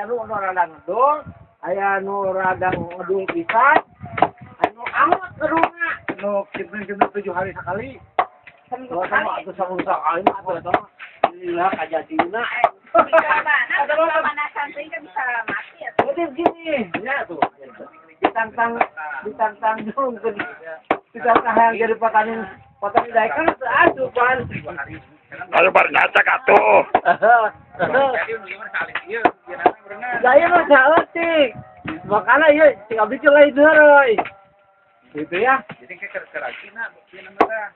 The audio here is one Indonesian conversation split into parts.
aya nu nu rada ngedul aya nu rada ngedul pisan anu amat keruna nu kitu-kitu tujuh hari sekali kalau sama sama eta mah Iya, kajadina. Ada pemanasan sih kan bisa mati ya. Jadi gini, ya tuh. Ditantang, ditantang dong yang jadi petani petani daerah kan Ayo bar ngacak atuh. Saya mah salah sih. Makanya ya, sing abdi teh lain deureuy. Gitu ya. Jadi kayak kerajina, mungkin nama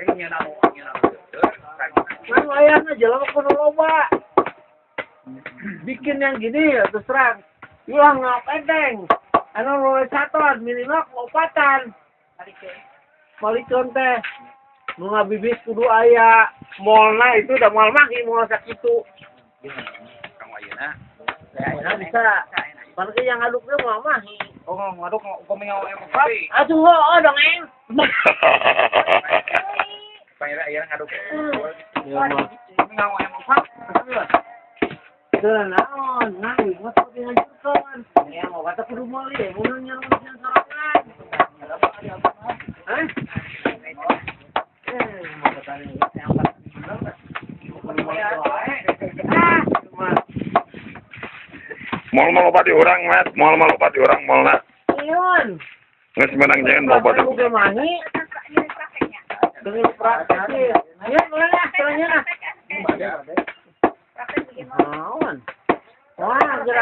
Kayak nyeuna nu nyeuna nu Kan layarnya jalan ke loba. Bikin yang gini ya terus terang. Ilah ngapedeng. Anu luwih saton minimal lopatan. Malikeun teh. Nu ngabibis kudu aya molna itu da moal mah ieu moal sakitu. Kang Wayuna. Ya bisa. Yang ngaduknya mah mah. Oh, ngaduk upami ngawa emang kopi. atuh heuh dong eng. Pangira aya ngaduk. Ya mah. Emang pap. Teu naon, nang mah seperti ngancurkeun. Ya mau kata kudu meuli, mun nyarang Mal mal loba di urang, Mat. Mal mal loba di urang malna. iun. Geus menang jangan. Bukan mahi, Ini prakteknya. dengan praktek. Ya, mulai lah. Praktek Naon? Wah,